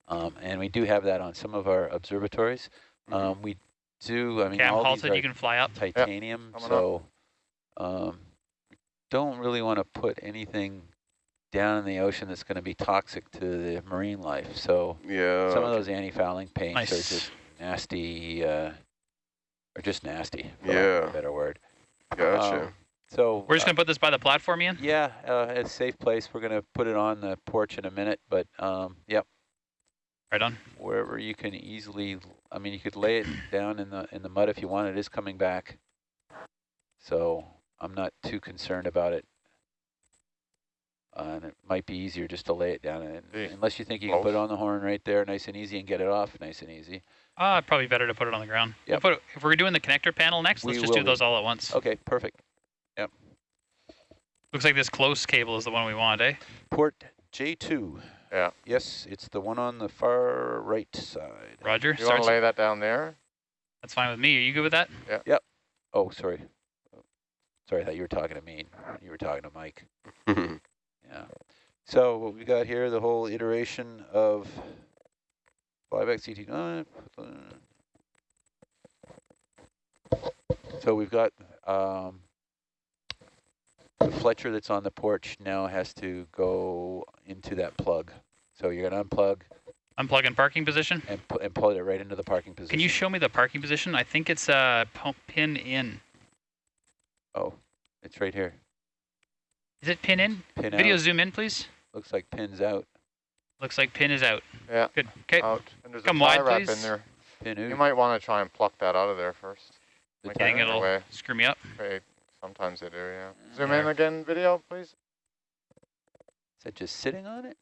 um, and we do have that on some of our observatories. Um, we do. I mean, Okay, I'm all halted. these are You can fly up. titanium, coming up. so um, don't really want to put anything down in the ocean that's going to be toxic to the marine life. So yeah. some of those anti-fouling paints are just nasty, uh, or just nasty. For Yeah. a better word. Gotcha. Um, so We're just uh, going to put this by the platform, Ian? yeah, uh, it's a safe place. We're going to put it on the porch in a minute, but um, yep, Right on. wherever you can easily. I mean, you could lay it down in the in the mud if you want. It is coming back, so I'm not too concerned about it. Uh, and it might be easier just to lay it down, in, Hey, unless you think you can put it on the horn right there, nice and easy, and get it off nice and easy. Uh, probably better to put it on the ground. We'll put it- if we're doing the connector panel next, let's just do be. those all at once. Okay, perfect. Looks like this close cable is the one we want, eh? Port J2. Yeah. Yes, it's the one on the far right side. Roger. You want to lay that down there? That's fine with me. Are you good with that? Yeah. Yep. Oh, sorry. Sorry, I thought you were talking to me. You were talking to Mike. Yeah. So what we got here, the whole iteration of flyback CT9. So we've got um, the Fletcher that's on the porch now has to go into that plug. So you're going to unplug Unplug in parking position. and, pu and plug it right into the parking position. Can you show me the parking position? I think it's uh, pin in. Oh, it's right here. Is it pin in? Pin Video out. zoom in, please. Looks like pins out. Looks like pin is out. Yeah. Good. Okay. Out. And there's Come a wide, wrap please. in there. Pin You might want to try and pluck that out of there first. The Like I it'll way. screw me up. Okay, sometimes they do, yeah. Zoom There. in again, video, please. Is that just sitting on it?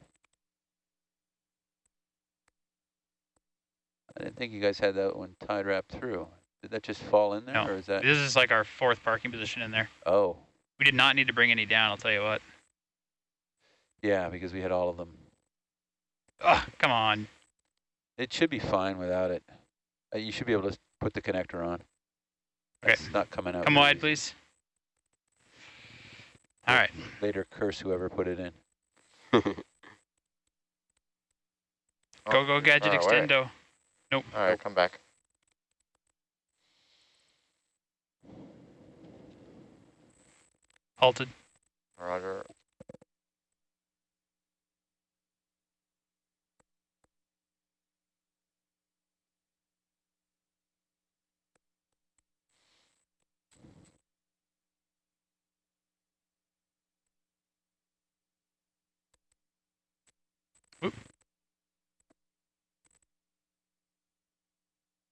I didn't think you guys had that one tied wrapped through. Did that just fall in there, No. or is that? This is like our fourth parking position in there. Oh, We did not need to bring any down, I'll tell you what. yeah, because we had all of them. Oh, come on. It should be fine without it. Uh, you should be able to put the connector on. Okay. It's not coming out. Come very wide, easy. please. All right. Later, curse whoever put it in. Go, go, gadget far away. extendo. Nope. All right, come back. Halted. Roger.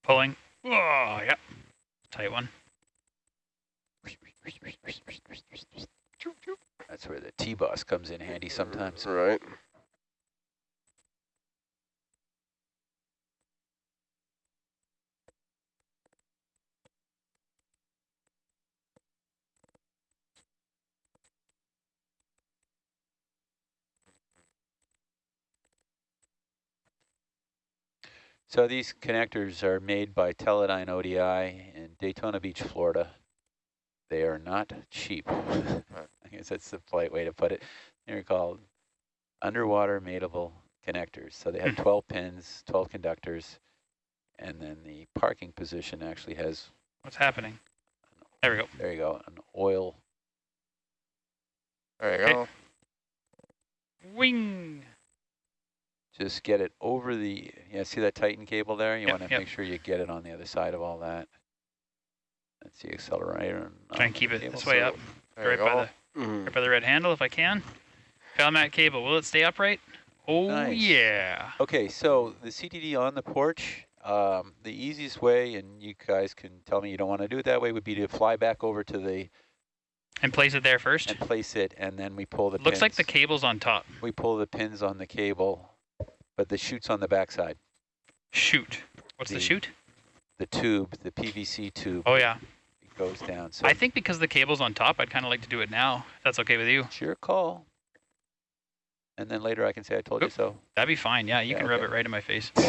Pulling. Oh, yeah. Tight one. That's where the T-boss comes in handy sometimes. Right. So these connectors are made by Teledyne ODI in Daytona Beach, Florida. They are not cheap. I guess that's the polite way to put it. They're called underwater mateable connectors. So they have 12 pins, 12 conductors, and then the parking position actually has, What's happening? There we go. there you go, an oil. There you Okay. go. Wing. Just get it over the, yeah, see that Titan cable there? You Yep, want to yep. make sure you get it on the other side of all that. That's the accelerator. and Try and keep it this way up. Right by go. the Mhm. right by the red handle if I can. Falmat cable. Will it stay upright? Oh Nice. yeah. Okay, so the CTD on the porch, um, the easiest way, and you guys can tell me you don't want to do it that way, would be to fly back over to the, And place it there first. and place it, and then we pull the Looks like the cable's on top. We pull the pins on the cable, but the chute's on the backside. Shoot. What's the, The- shoot? The tube, the PVC tube, Oh yeah. it goes down. So I think because the cable's on top, I'd kind of like to do it now. If that's okay with you. it's your call. And then later I can say I told you so. That'd be fine. Yeah, you Yeah, can rub it right in my face.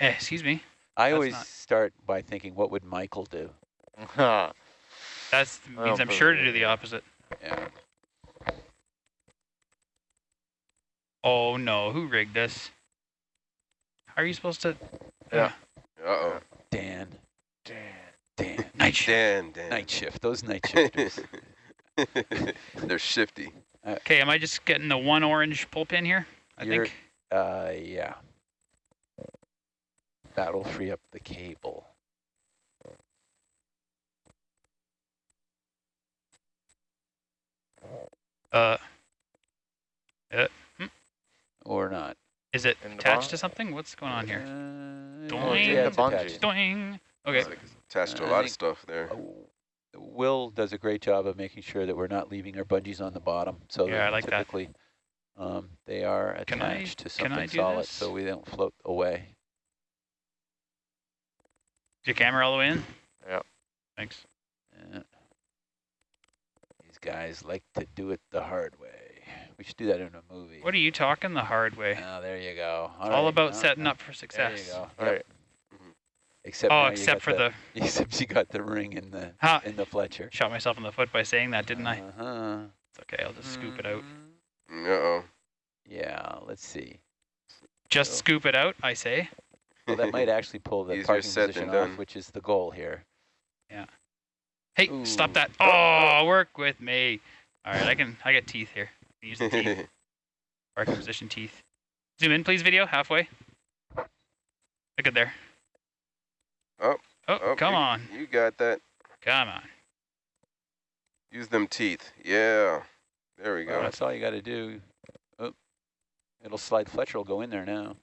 Eh, excuse me. I That's always not- start by thinking, what would Michael do? that I means I'm sure to do the opposite. Yeah. Oh no, who rigged this? How are you supposed to? Yeah. Uh-oh. Dan. Damn. Dan. Night shift. Dan, Dan. Night shift. Those night shifters. They're shifty. Okay, am I just getting the one orange pull pin here? I You're- think. Uh, yeah. That'll free up the cable. Uh, Or not. is it In attached to something? What's going on here? Uh, Doing. yeah, The it's bungee. attached. Doing. Okay. It's like it's attached to a lot of stuff there. Uh, Will does a great job of making sure that we're not leaving our bungees on the bottom. So Yeah, that I like that. typically, um, they are Can I- attached to something solid, this? so we don't float away. Is your camera all the way in? Yep. Thanks. Yeah. These guys like to do it the hard way. We should do that in a movie. What are you talking the hard way? Oh, there you go. It's all right, about no, setting no, up for success. There you success. go. All Yep. right. Except Oh, except for the, except you got the ring in the Ha! in the Fletcher. Shot myself in the foot by saying that, didn't I? Uh-huh. It's okay. I'll just scoop it out. Uh-oh. Yeah, let's see. Just So- scoop it out, I say. Well, that might actually pull the parking position off, which is the goal here. Yeah. Hey, Ooh. stop that. Oh, work with me. All right, I can. I got teeth here. Use the teeth. Parking position teeth. Zoom in, please. Video halfway. Look at there. Oh, Oh, Oh, come you- on, You got that. come on. Use them teeth. Yeah. There we Well, go. that's all you got to do. Oh, it'll slide. Fletcher will go in there now.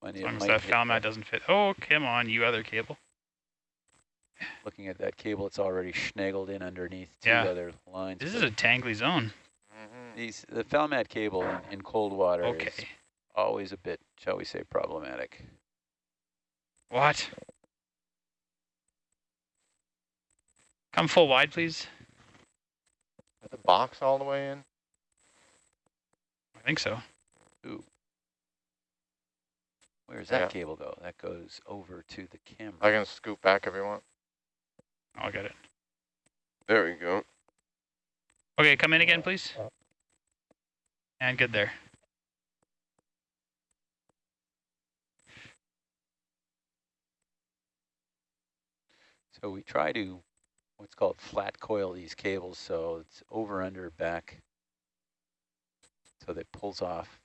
When As it long as that hit Falmat doesn't fit. Oh, come on, you other cable. Looking at that cable, it's already snaggled in underneath two Yeah. other lines. This is a tangly zone. Mhm. these the Falmat cable in, in cold water is always a bit, shall we say, problematic. What? Come full wide, please. Is the box all the way in? I think so. Where does that Yeah. cable go? That goes over to the camera. I can scoop back if you want. I'll get it. There we go. Okay, come in again, please. And good there. So we try to what's called flat coil these cables so it's over under back so that it pulls off